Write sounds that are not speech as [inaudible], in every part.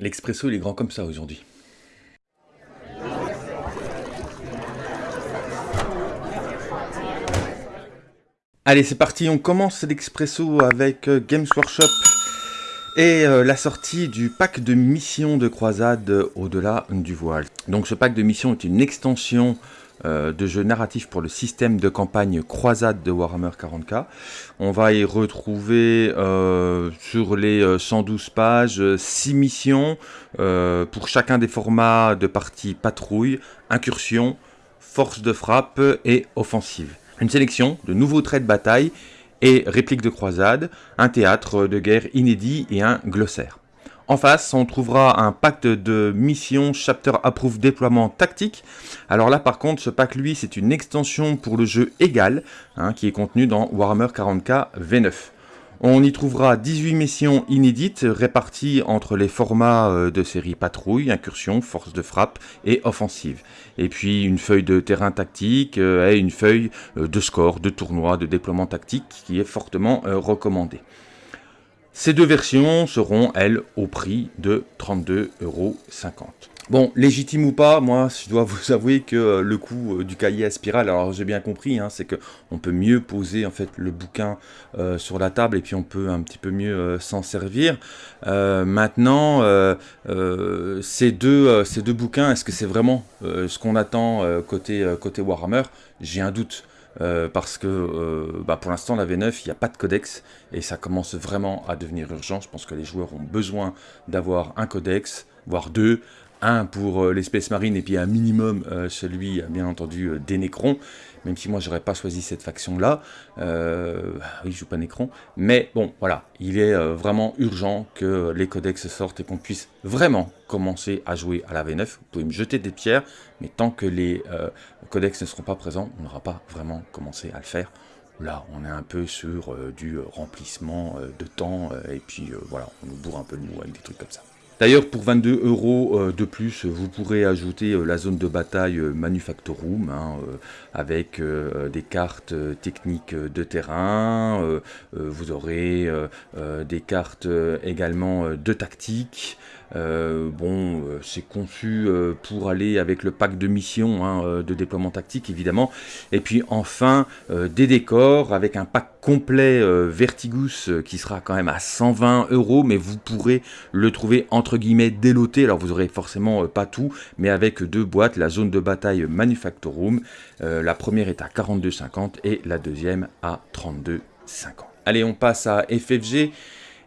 L'expresso, il est grand comme ça aujourd'hui. Allez, c'est parti, on commence l'expresso avec euh, Games Workshop et euh, la sortie du pack de missions de croisade au-delà du voile. Donc ce pack de missions est une extension euh, de jeu narratif pour le système de campagne croisade de Warhammer 40k. On va y retrouver euh, sur les 112 euh, pages 6 missions pour chacun des formats de partie patrouille, incursion, force de frappe et offensive. Une sélection de nouveaux traits de bataille et répliques de croisade, un théâtre de guerre inédit et un glossaire. En face, on trouvera un pacte de mission Chapter Approve déploiement tactique. Alors là, par contre, ce pack, lui, c'est une extension pour le jeu égal, hein, qui est contenu dans Warhammer 40k V9. On y trouvera 18 missions inédites réparties entre les formats euh, de série patrouille, incursion, force de frappe et offensive. Et puis une feuille de terrain tactique euh, et une feuille euh, de score, de tournoi, de déploiement tactique qui est fortement recommandée. Ces deux versions seront, elles, au prix de 32,50€. Bon, légitime ou pas, moi, je dois [laughs] vous avouer que euh, le coût euh, du cahier à spirale, alors j'ai bien compris, hein, c'est qu'on peut mieux poser en fait le bouquin euh, sur la table et puis on peut un petit peu mieux s'en servir. maintenant, ces, deux, bouquins, est-ce que c'est vraiment ce qu'on attend côté Warhammer? J'ai un doute. Euh, parce que euh, bah, pour l'instant la V9 il n'y a pas de codex et ça commence vraiment à devenir urgent. Je pense que les joueurs ont besoin d'avoir un codex, voire deux, un pour euh, l'espèce marine et puis un minimum celui bien entendu des Nécrons même si moi j'aurais pas choisi cette faction-là. Euh, oui, je joue pas Necron. Mais bon, voilà, il est euh, vraiment urgent que les codex sortent et qu'on puisse vraiment commencer à jouer à la V9. Vous pouvez me jeter des pierres, mais tant que les euh, codex ne seront pas présents, on n'aura pas vraiment commencé à le faire. Là, on est un peu sur du remplissement de temps, et puis voilà, on nous bourre un peu le mou avec des trucs comme ça. D'ailleurs, pour 22 euros euh, de plus, vous pourrez ajouter euh, la zone de bataille euh, Manufactorum, hein, avec des cartes techniques de terrain, vous aurez des cartes également de tactique, euh, bon, euh, c'est conçu euh, pour aller avec le pack de mission hein, de déploiement tactique, évidemment. Et puis enfin, des décors avec un pack complet Vertigus qui sera quand même à 120 euros, mais vous pourrez le trouver entre guillemets déloté. Alors vous aurez forcément pas tout, mais avec deux boîtes, la zone de bataille Manufactorum. la première est à 42,50 et la deuxième à 32,50. Allez, on passe à FFG.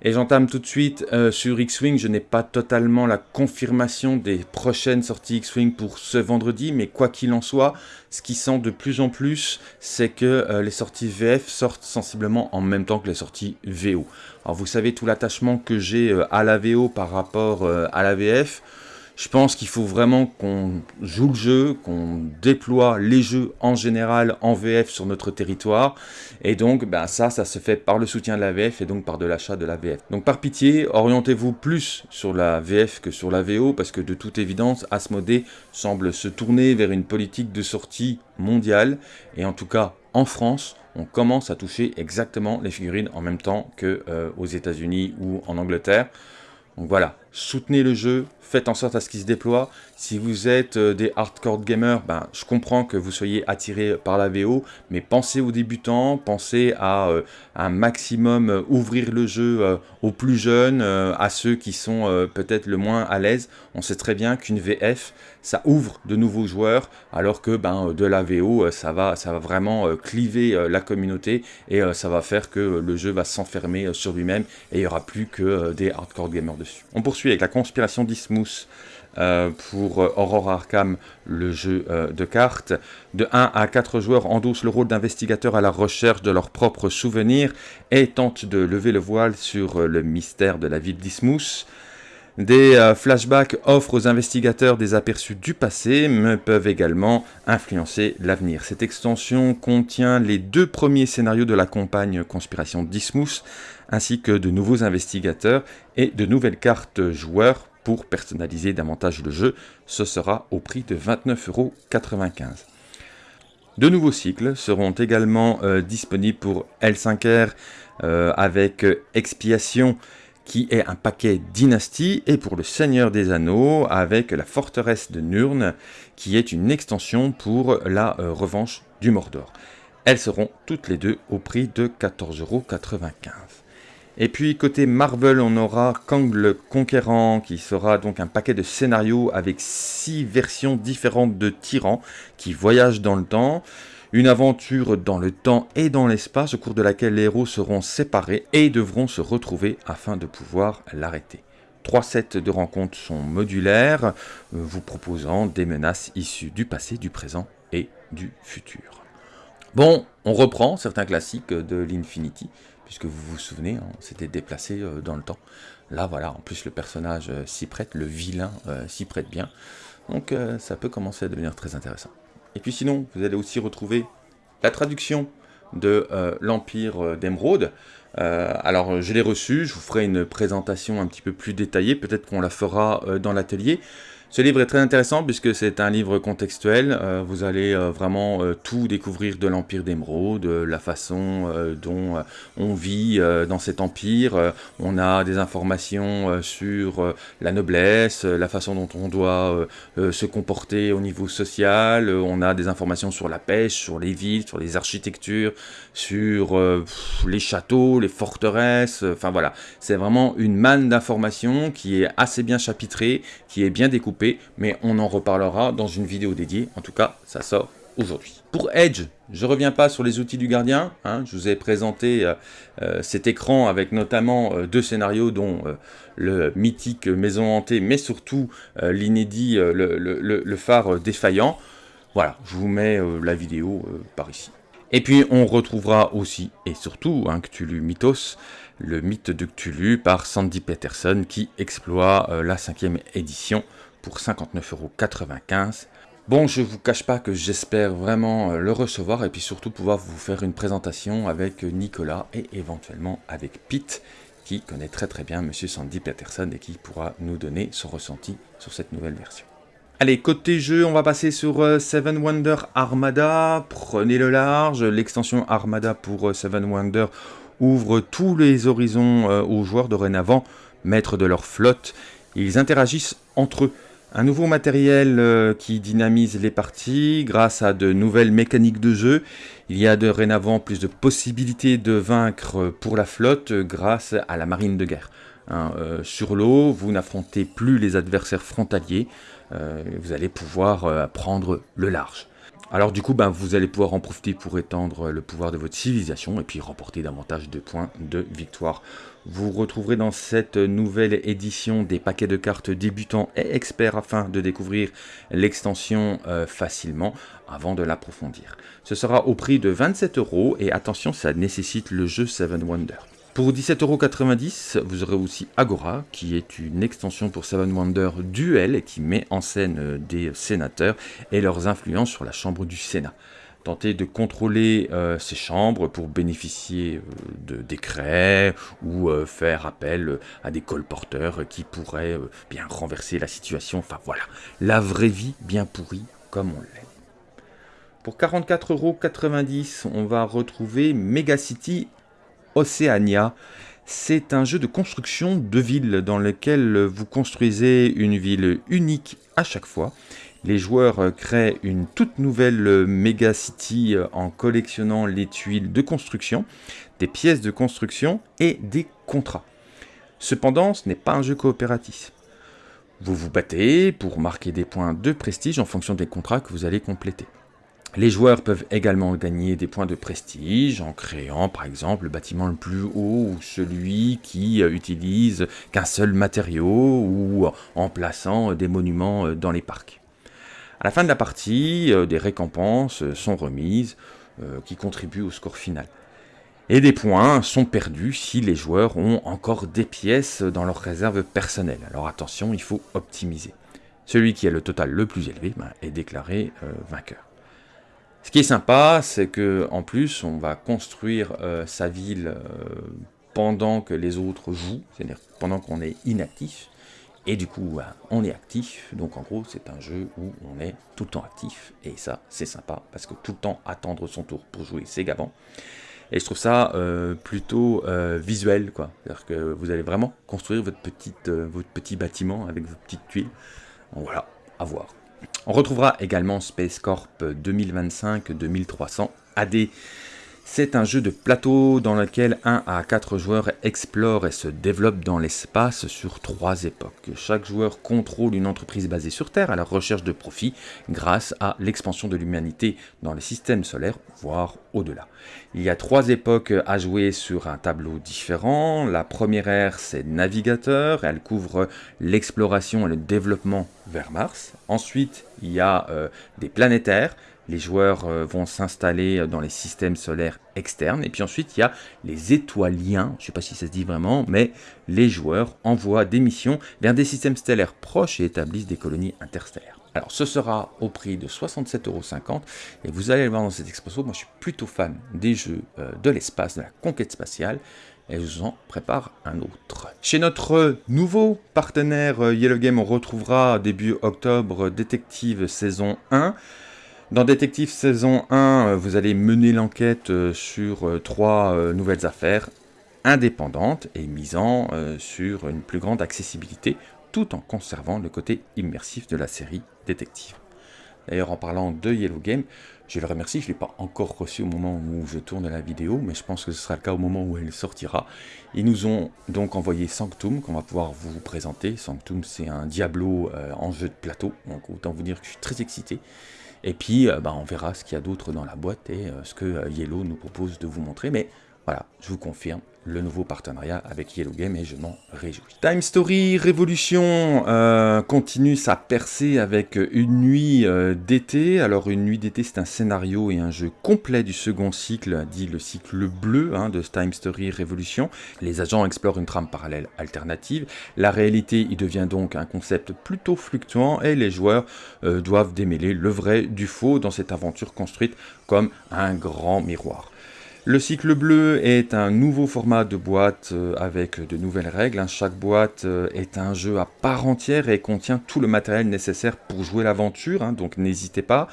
Et j'entame tout de suite euh, sur X-Wing. Je n'ai pas totalement la confirmation des prochaines sorties X-Wing pour ce vendredi, mais quoi qu'il en soit, ce qui sent de plus en plus, c'est que euh, les sorties VF sortent sensiblement en même temps que les sorties VO. Alors vous savez tout l'attachement que j'ai euh, à la VO par rapport à la VF. Je pense qu'il faut vraiment qu'on joue le jeu, qu'on déploie les jeux en général en VF sur notre territoire. Et donc, ben ça, ça se fait par le soutien de la VF et donc par de l'achat de la VF. Donc par pitié, orientez-vous plus sur la VF que sur la VO, parce que de toute évidence, Asmodée semble se tourner vers une politique de sortie mondiale. Et en tout cas, en France, on commence à toucher exactement les figurines en même temps que euh, aux États-Unis ou en Angleterre. Donc voilà, soutenez le jeu, faites en sorte à ce qu'il se déploie. Si vous êtes euh, des hardcore gamers, ben, je comprends que vous soyez attiré par la VO, mais pensez aux débutants, pensez à euh, un maximum euh, ouvrir le jeu aux plus jeunes, à ceux qui sont peut-être le moins à l'aise. On sait très bien qu'une VF, ça ouvre de nouveaux joueurs, alors que ben, de la VO, ça va, ça va vraiment cliver la communauté et ça va faire que le jeu va s'enfermer sur lui-même et il n'y aura plus que des hardcore gamers dessus. On poursuit avec la conspiration d'Ismous. Euh, pour euh, Aurora Arkham, le jeu euh, de cartes. De 1 à 4 joueurs endossent le rôle d'investigateurs à la recherche de leurs propres souvenirs et tentent de lever le voile sur le mystère de la ville d'Ismous. Des flashbacks offrent aux investigateurs des aperçus du passé, mais peuvent également influencer l'avenir. Cette extension contient les deux premiers scénarios de la campagne Conspiration d'Ismous, ainsi que de nouveaux investigateurs et de nouvelles cartes joueurs pour personnaliser davantage le jeu. Ce sera au prix de 29,95€. De nouveaux cycles seront également euh, disponibles pour L5R euh, avec Expiation qui est un paquet dynastie, et pour le Seigneur des Anneaux, avec la forteresse de Nurn, qui est une extension pour la euh, revanche du Mordor. Elles seront toutes les deux au prix de 14,95€. Et puis côté Marvel, on aura Kang le Conquérant, qui sera donc un paquet de scénarios avec six versions différentes de tyrans qui voyagent dans le temps. Une aventure dans le temps et dans l'espace au cours de laquelle les héros seront séparés et devront se retrouver afin de pouvoir l'arrêter. Trois sets de rencontres sont modulaires, euh, vous proposant des menaces issues du passé, du présent et du futur. Bon, on reprend certains classiques de l'Infinity, puisque vous vous souvenez, on s'était déplacé euh, dans le temps. Là, voilà, en plus le personnage euh, s'y prête, le vilain s'y prête bien. Donc ça peut commencer à devenir très intéressant. Et puis sinon, vous allez aussi retrouver la traduction de euh, l'Empire euh, d'Emeraude. Euh, alors je l'ai reçu, je vous ferai une présentation un petit peu plus détaillée, peut-être qu'on la fera dans l'atelier. Ce livre est très intéressant puisque c'est un livre contextuel. Euh, vous allez euh, vraiment euh, tout découvrir de l'Empire d'Émeraude, la façon dont on vit dans cet empire. on a des informations sur la noblesse, la façon dont on doit se comporter au niveau social. on a des informations sur la pêche, sur les villes, sur les architectures, sur les châteaux, les forteresses. Enfin voilà, c'est vraiment une manne d'informations qui est assez bien chapitrée, qui est bien découpée mais on en reparlera dans une vidéo dédiée. En tout cas, ça sort aujourd'hui. Pour Edge, je reviens pas sur les outils du gardien. Hein. je vous ai présenté euh, euh, cet écran avec notamment euh, deux scénarios, dont le mythique Maison Hantée, mais surtout l'inédit, le, phare défaillant. Voilà, je vous mets la vidéo par ici. Et puis on retrouvera aussi, et surtout, un Cthulhu Mythos, le mythe de Cthulhu par Sandy Peterson qui exploit la cinquième édition pour 59,95€. Bon, je vous cache pas que j'espère vraiment euh, le recevoir et puis surtout pouvoir vous faire une présentation avec Nicolas et éventuellement avec Pete qui connaît très très bien Monsieur Sandy Peterson et qui pourra nous donner son ressenti sur cette nouvelle version. Allez, côté jeu, on va passer sur euh, Seven Wonder Armada. Prenez le large. L'extension Armada pour euh, Seven Wonder ouvre tous les horizons aux joueurs dorénavant, maîtres de leur flotte. Ils interagissent entre eux. Un nouveau matériel euh, qui dynamise les parties grâce à de nouvelles mécaniques de jeu. Il y a dorénavant plus de possibilités de vaincre pour la flotte grâce à la marine de guerre. Hein, euh, sur l'eau, vous n'affrontez plus les adversaires frontaliers, euh, vous allez pouvoir prendre le large. Alors du coup, ben, vous allez pouvoir en profiter pour étendre le pouvoir de votre civilisation et puis remporter davantage de points de victoire. Vous retrouverez dans cette nouvelle édition des paquets de cartes débutants et experts afin de découvrir l'extension euh, facilement avant de l'approfondir. Ce sera au prix de 27 euros et attention, ça nécessite le jeu Seven Wonders. Pour 17,90€, vous aurez aussi Agora, qui est une extension pour Seven Wonders Duel et qui met en scène euh, des sénateurs et leurs influences sur la Chambre du Sénat. Tentez de contrôler euh, ces chambres pour bénéficier euh, de décrets ou faire appel à des colporteurs qui pourraient bien renverser la situation. Enfin voilà, la vraie vie bien pourrie comme on l'aime. Pour 44,90€, on va retrouver Megacity Oceania. C'est un jeu de construction de villes dans lequel vous construisez une ville unique à chaque fois. Les joueurs créent une toute nouvelle méga city en collectionnant les tuiles de construction, des pièces de construction et des contrats. Cependant, ce n'est pas un jeu coopératif. Vous vous battez pour marquer des points de prestige en fonction des contrats que vous allez compléter. Les joueurs peuvent également gagner des points de prestige en créant par exemple le bâtiment le plus haut ou celui qui euh, utilise qu'un seul matériau ou en plaçant des monuments euh, dans les parcs. À la fin de la partie, euh, des récompenses sont remises qui contribuent au score final. Et des points sont perdus si les joueurs ont encore des pièces dans leur réserve personnelle. Alors attention, il faut optimiser. Celui qui a le total le plus élevé ben, est déclaré vainqueur. Ce qui est sympa, c'est que en plus, on va construire euh, sa ville euh, pendant que les autres jouent, c'est-à-dire pendant qu'on est inactif. Et du coup, bah, on est actif. Donc en gros, c'est un jeu où on est tout le temps actif. Et ça, c'est sympa, parce que tout le temps attendre son tour pour jouer, c'est gavant. Et je trouve ça euh, plutôt visuel, quoi. C'est-à-dire que vous allez vraiment construire votre petit bâtiment avec vos petites tuiles. voilà, à voir. On retrouvera également Space Corp 2025-2300 AD c'est un jeu de plateau dans lequel 1 à 4 joueurs explorent et se développent dans l'espace sur trois époques. Chaque joueur contrôle une entreprise basée sur Terre à la recherche de profit grâce à l'expansion de l'humanité dans les systèmes solaires, voire au-delà. Il y a trois époques à jouer sur un tableau différent. La première ère, c'est navigateur, elle couvre l'exploration et le développement vers Mars. Ensuite, il y a euh, des planétaires, les joueurs euh, vont s'installer dans les systèmes solaires externes. Et puis ensuite, il y a les étoiliens, je ne sais pas si ça se dit vraiment, mais les joueurs envoient des missions vers des systèmes stellaires proches et établissent des colonies interstellaires. Alors ce sera au prix de 67,50€ et vous allez le voir dans cet expresso, moi je suis plutôt fan des jeux euh, de l'espace, de la conquête spatiale, et je vous en prépare un autre. Chez notre nouveau partenaire euh, Yellow Game, on retrouvera début octobre Détective saison 1, dans Détective saison 1, euh, vous allez mener l'enquête euh, sur euh, trois nouvelles affaires indépendantes et misant sur une plus grande accessibilité tout en conservant le côté immersif de la série Détective. D'ailleurs, en parlant de Yellow Game, je le remercie, je ne l'ai pas encore reçu au moment où je tourne la vidéo, mais je pense que ce sera le cas au moment où elle sortira. Ils nous ont donc envoyé Sanctum, qu'on va pouvoir vous présenter. Sanctum, c'est un Diablo en jeu de plateau, donc autant vous dire que je suis très excité. Et puis, euh, bah, on verra ce qu'il y a d'autre dans la boîte et euh, ce que euh, Yellow nous propose de vous montrer. Mais voilà, je vous confirme, le nouveau partenariat avec Yellow Game et je m'en réjouis. Time Story Révolution euh, continue sa percée avec une nuit euh, d'été. Alors une nuit d'été c'est un scénario et un jeu complet du second cycle, dit le cycle bleu hein, de Time Story Révolution. Les agents explorent une trame parallèle alternative. La réalité y devient donc un concept plutôt fluctuant et les joueurs euh, doivent démêler le vrai du faux dans cette aventure construite comme un grand miroir. Le cycle bleu est un nouveau format de boîte euh, avec de nouvelles règles. Hein. Chaque boîte euh, est un jeu à part entière et contient tout le matériel nécessaire pour jouer l'aventure, hein, donc n'hésitez pas.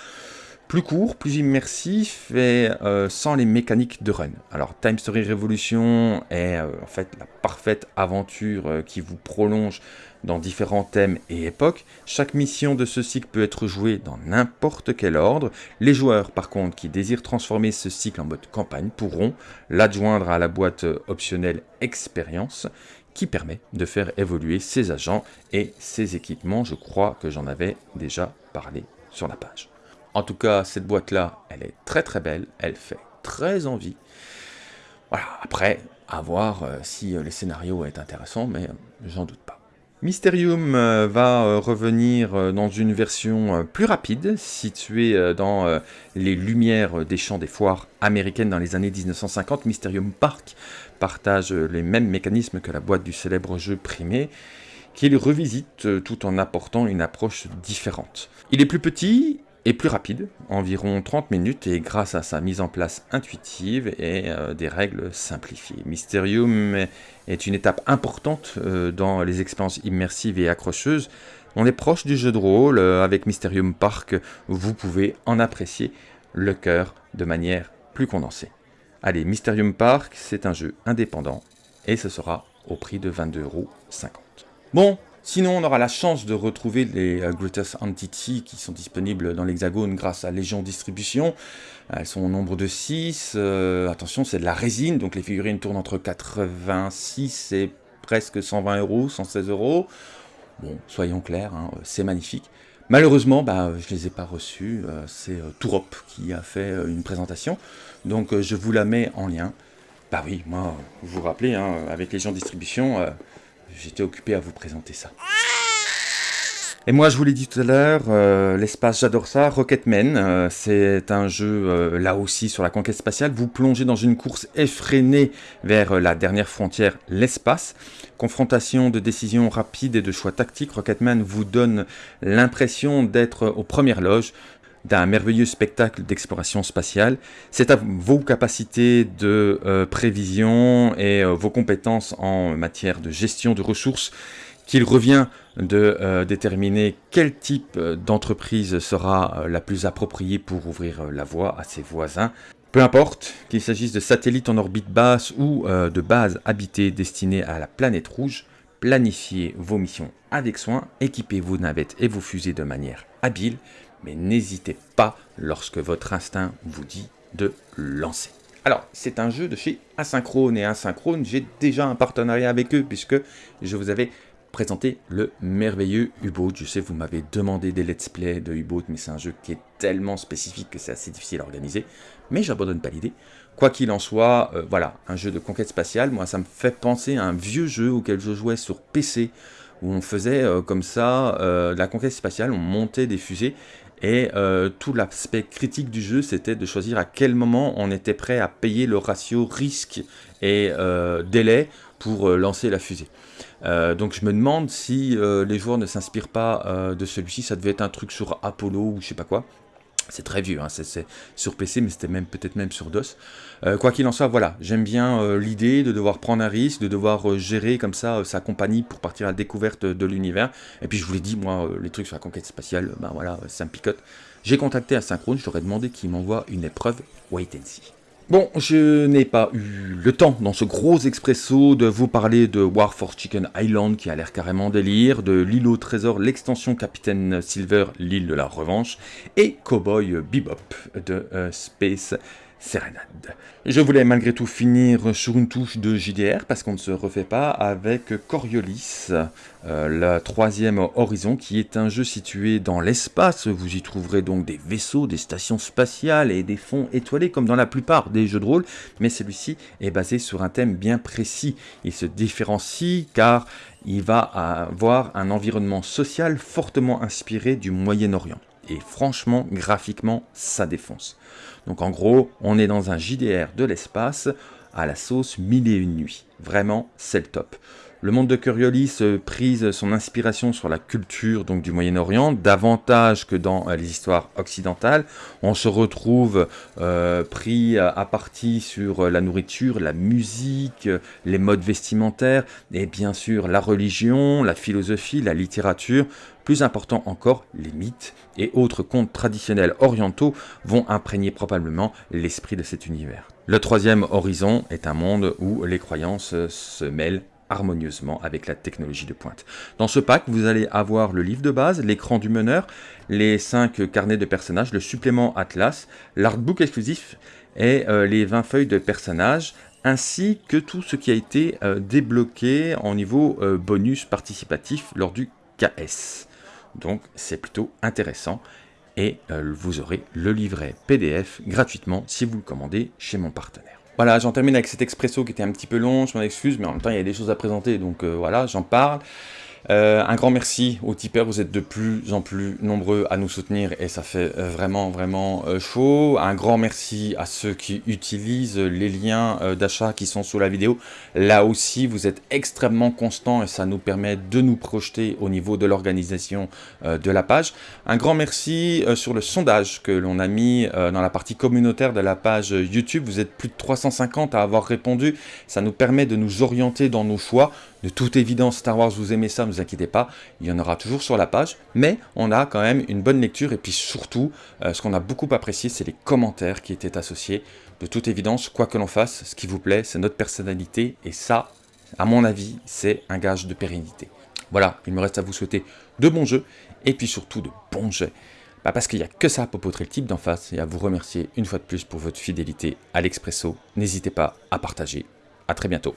Plus court, plus immersif et euh, sans les mécaniques de run. Alors Time Story Revolution est en fait la parfaite aventure qui vous prolonge dans différents thèmes et époques. Chaque mission de ce cycle peut être jouée dans n'importe quel ordre. Les joueurs, par contre, qui désirent transformer ce cycle en mode campagne pourront l'adjoindre à la boîte optionnelle Expérience qui permet de faire évoluer ses agents et ses équipements. Je crois que j'en avais déjà parlé sur la page. En tout cas, cette boîte-là, elle est très très belle, elle fait très envie. Voilà, après, à voir euh, si euh, le scénario est intéressant, mais euh, j'en doute pas. Mysterium euh, va euh, revenir euh, dans une version plus rapide, située dans les lumières des champs des foires américaines dans les années 1950. Mysterium Park partage les mêmes mécanismes que la boîte du célèbre jeu primé, qu'il revisite tout en apportant une approche différente. Il est plus petit, est plus rapide, environ 30 minutes, et grâce à sa mise en place intuitive et euh, des règles simplifiées. Mysterium est une étape importante euh, dans les expériences immersives et accrocheuses. On est proche du jeu de rôle, euh, avec Mysterium Park, vous pouvez en apprécier le cœur de manière plus condensée. Allez, Mysterium Park, c'est un jeu indépendant, et ce sera au prix de 22,50€. Bon, Sinon, on aura la chance de retrouver les euh, Greatest Entity qui sont disponibles dans l'Hexagone grâce à Légion Distribution. Elles sont au nombre de 6. Euh, attention, c'est de la résine, donc les figurines tournent entre 86 et presque 120 euros, 116 euros. Bon, soyons clairs, hein, c'est magnifique. Malheureusement, bah, je ne les ai pas reçus. Euh, c'est Tourop qui a fait une présentation. Donc je vous la mets en lien. Bah oui, moi, vous vous rappelez, hein, avec Légion Distribution j'étais occupé à vous présenter ça. Et moi, je vous l'ai dit tout à l'heure, euh, l'espace, j'adore ça. Rocketman, euh, c'est un jeu, euh, là aussi, sur la conquête spatiale. Vous plongez dans une course effrénée vers la dernière frontière, l'espace. Confrontation de décisions rapides et de choix tactiques, Rocketman vous donne l'impression d'être aux premières loges d'un merveilleux spectacle d'exploration spatiale. C'est à vos capacités de prévision et vos compétences en matière de gestion de ressources qu'il revient de euh, déterminer quel type euh, d'entreprise sera euh, la plus appropriée pour ouvrir la voie à ses voisins. Peu importe qu'il s'agisse de satellites en orbite basse ou euh, de bases habitées destinées à la planète rouge, planifiez vos missions avec soin, équipez vos navettes et vos fusées de manière habile, mais n'hésitez pas lorsque votre instinct vous dit de lancer. Alors, c'est un jeu de chez Asynchrone, et Asynchrone, j'ai déjà un partenariat avec eux, puisque je vous avais présenté le merveilleux U-Boat. Je sais, vous m'avez demandé des let's play de U-Boat, mais c'est un jeu qui est tellement spécifique que c'est assez difficile à organiser, mais j'abandonne pas l'idée. Quoi qu'il en soit, euh, voilà, un jeu de conquête spatiale, moi ça me fait penser à un vieux jeu auquel je jouais sur PC, où on faisait euh, comme ça euh, la conquête spatiale, on montait des fusées, et euh, tout l'aspect critique du jeu, c'était de choisir à quel moment on était prêt à payer le ratio risque et euh, délai pour euh, lancer la fusée. donc je me demande si les joueurs ne s'inspirent pas de celui-ci, ça devait être un truc sur Apollo ou je sais pas quoi. C'est très vieux, hein, c'est sur PC, mais c'était même peut-être même sur DOS. Euh, quoi qu'il en soit, voilà, j'aime bien euh, l'idée de devoir prendre un risque, de devoir euh, gérer comme ça sa compagnie pour partir à la découverte de l'univers. Et puis je vous l'ai dit, moi, les trucs sur la conquête spatiale, ben voilà, ça me picote. J'ai contacté Asynchrone, je leur ai demandé qu'ils m'envoient une épreuve Wait and See. Bon, je n'ai pas eu le temps dans ce gros expresso de vous parler de War for Chicken Island qui a l'air carrément délire, de l'île au trésor, l'extension Capitaine Silver, l'île de la revanche, et Cowboy Bebop de euh, Space Serenade. Je voulais malgré tout finir sur une touche de JDR parce qu'on ne se refait pas avec Coriolis, euh, le troisième horizon qui est un jeu situé dans l'espace. Vous y trouverez donc des vaisseaux, des stations spatiales et des fonds étoilés comme dans la plupart des jeux de rôle, mais celui-ci est basé sur un thème bien précis. Il se différencie car il va avoir un environnement social fortement inspiré du Moyen-Orient. Et franchement, graphiquement, ça défonce. Donc en gros, on est dans un JDR de l'espace à la sauce mille et une nuits. Vraiment, c'est le top. Le monde de Coriolis prise son inspiration sur la culture donc du Moyen-Orient, davantage que dans euh, les histoires occidentales. On se retrouve euh, pris à partie sur euh, la nourriture, la musique, les modes vestimentaires, et bien sûr la religion, la philosophie, la littérature. Plus important encore, les mythes et autres contes traditionnels orientaux vont imprégner probablement l'esprit de cet univers. Le troisième horizon est un monde où les croyances se mêlent harmonieusement avec la technologie de pointe. Dans ce pack, vous allez avoir le livre de base, l'écran du meneur, les 5 carnets de personnages, le supplément Atlas, l'artbook exclusif et euh, les 20 feuilles de personnages, ainsi que tout ce qui a été euh, débloqué en niveau euh, bonus participatif lors du KS. Donc c'est plutôt intéressant et vous aurez le livret PDF gratuitement si vous le commandez chez mon partenaire. Voilà, j'en termine avec cet expresso qui était un petit peu long, je m'en excuse, mais en même temps, il y a des choses à présenter, donc euh, voilà, j'en parle. Euh, un grand merci aux tipeurs, vous êtes de plus en plus nombreux à nous soutenir et ça fait euh, vraiment vraiment euh, chaud. Un grand merci à ceux qui utilisent les liens d'achat qui sont sous la vidéo. Là aussi, vous êtes extrêmement constants et ça nous permet de nous projeter au niveau de l'organisation de la page. Un grand merci sur le sondage que l'on a mis dans la partie communautaire de la page YouTube. Vous êtes plus de 350 à avoir répondu. Ça nous permet de nous orienter dans nos choix. De toute évidence, Star Wars, vous aimez ça, ne vous inquiétez pas, il y en aura toujours sur la page, mais on a quand même une bonne lecture, et puis surtout, euh, ce qu'on a beaucoup apprécié, c'est les commentaires qui étaient associés. De toute évidence, quoi que l'on fasse, ce qui vous plaît, c'est notre personnalité, et ça, à mon avis, c'est un gage de pérennité. Voilà, il me reste à vous souhaiter de bons jeux, et puis surtout de bons jets. Bah parce qu'il n'y a que ça à popotrer le type d'en face, et à vous remercier une fois de plus pour votre fidélité à l'Expresso. N'hésitez pas à partager. A très bientôt.